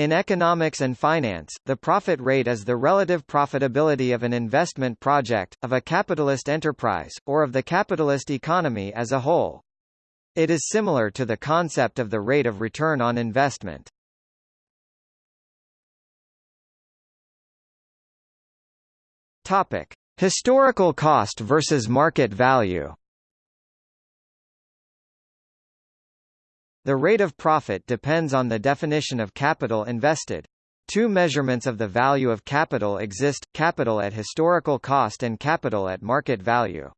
In economics and finance, the profit rate is the relative profitability of an investment project, of a capitalist enterprise, or of the capitalist economy as a whole. It is similar to the concept of the rate of return on investment. Topic: Historical cost versus market value. The rate of profit depends on the definition of capital invested. Two measurements of the value of capital exist, capital at historical cost and capital at market value.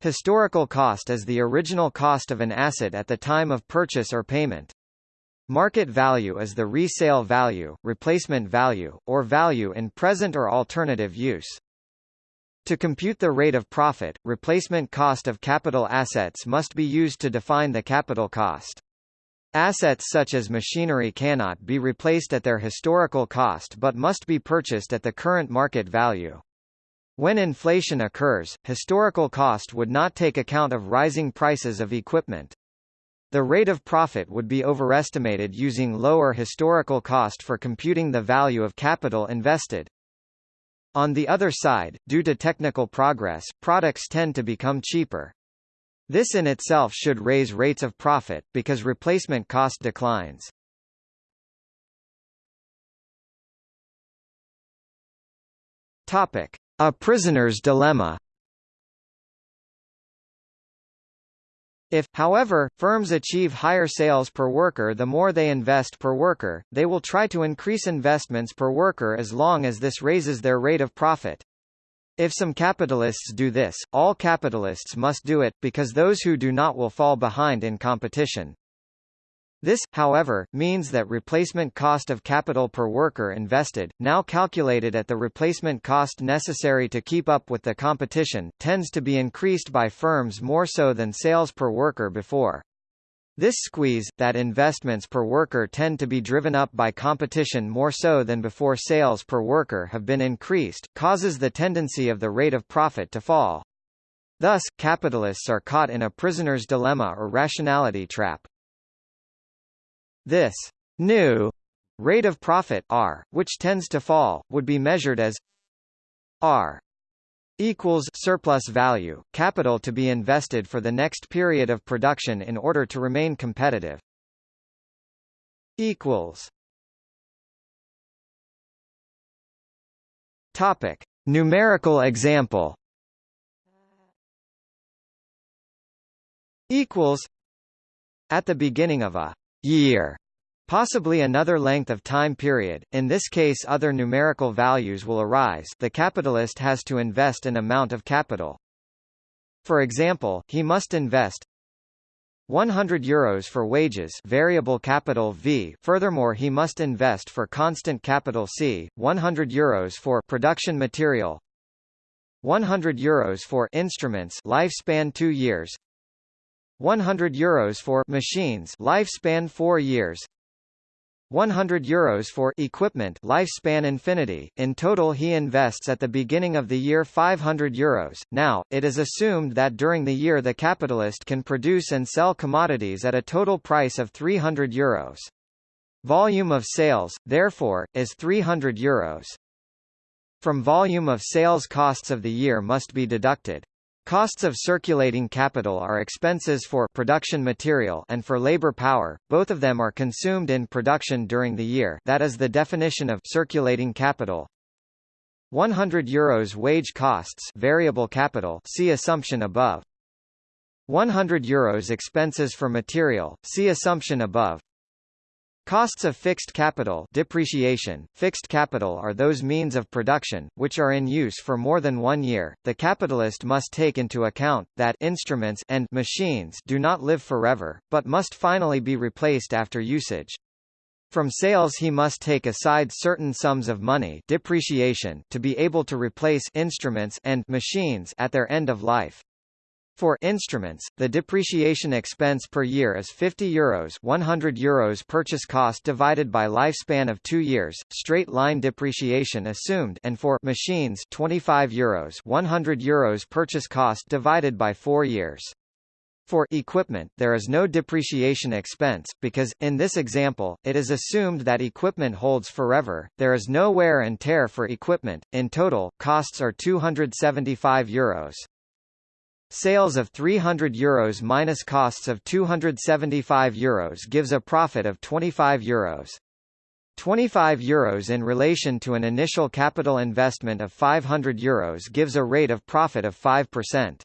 Historical cost is the original cost of an asset at the time of purchase or payment. Market value is the resale value, replacement value, or value in present or alternative use. To compute the rate of profit, replacement cost of capital assets must be used to define the capital cost. Assets such as machinery cannot be replaced at their historical cost but must be purchased at the current market value. When inflation occurs, historical cost would not take account of rising prices of equipment. The rate of profit would be overestimated using lower historical cost for computing the value of capital invested. On the other side, due to technical progress, products tend to become cheaper. This in itself should raise rates of profit, because replacement cost declines. Topic. A prisoner's dilemma If, however, firms achieve higher sales per worker the more they invest per worker, they will try to increase investments per worker as long as this raises their rate of profit. If some capitalists do this, all capitalists must do it, because those who do not will fall behind in competition. This, however, means that replacement cost of capital per worker invested, now calculated at the replacement cost necessary to keep up with the competition, tends to be increased by firms more so than sales per worker before. This squeeze, that investments per worker tend to be driven up by competition more so than before sales per worker have been increased, causes the tendency of the rate of profit to fall. Thus, capitalists are caught in a prisoner's dilemma or rationality trap. This new rate of profit R, which tends to fall, would be measured as R equals surplus value, capital to be invested for the next period of production in order to remain competitive. equals Topic: Numerical example. equals At the beginning of a year Possibly another length of time period, in this case other numerical values will arise. The capitalist has to invest an amount of capital. For example, he must invest 100 euros for wages variable capital V. Furthermore he must invest for constant capital C, 100 euros for production material 100 euros for instruments lifespan 2 years 100 euros for machines lifespan 4 years 100 euros for equipment lifespan infinity. In total he invests at the beginning of the year 500 euros. Now, it is assumed that during the year the capitalist can produce and sell commodities at a total price of 300 euros. Volume of sales, therefore, is 300 euros. From volume of sales costs of the year must be deducted Costs of circulating capital are expenses for production material and for labor power, both of them are consumed in production during the year that is the definition of circulating capital. 100 euros wage costs variable capital see assumption above. 100 euros expenses for material, see assumption above. Costs of fixed capital depreciation, fixed capital are those means of production, which are in use for more than one year. The capitalist must take into account, that instruments and machines do not live forever, but must finally be replaced after usage. From sales he must take aside certain sums of money depreciation to be able to replace instruments and machines at their end of life. For instruments, the depreciation expense per year is 50 euros 100 euros purchase cost divided by lifespan of 2 years, straight line depreciation assumed and for machines 25 euros 100 euros purchase cost divided by 4 years. For equipment, there is no depreciation expense, because, in this example, it is assumed that equipment holds forever, there is no wear and tear for equipment. In total, costs are €275. Euros. Sales of 300 euros minus costs of 275 euros gives a profit of 25 euros. 25 euros in relation to an initial capital investment of 500 euros gives a rate of profit of 5%.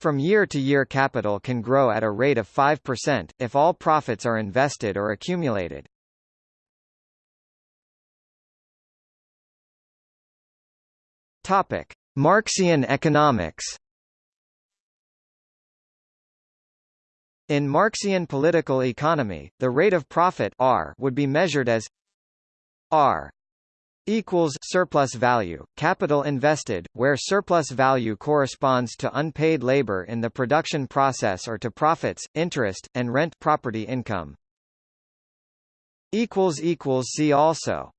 From year to year capital can grow at a rate of 5%, if all profits are invested or accumulated. Topic. Marxian economics In Marxian political economy, the rate of profit R would be measured as R equals surplus value, capital invested, where surplus value corresponds to unpaid labor in the production process or to profits, interest, and rent property income. See also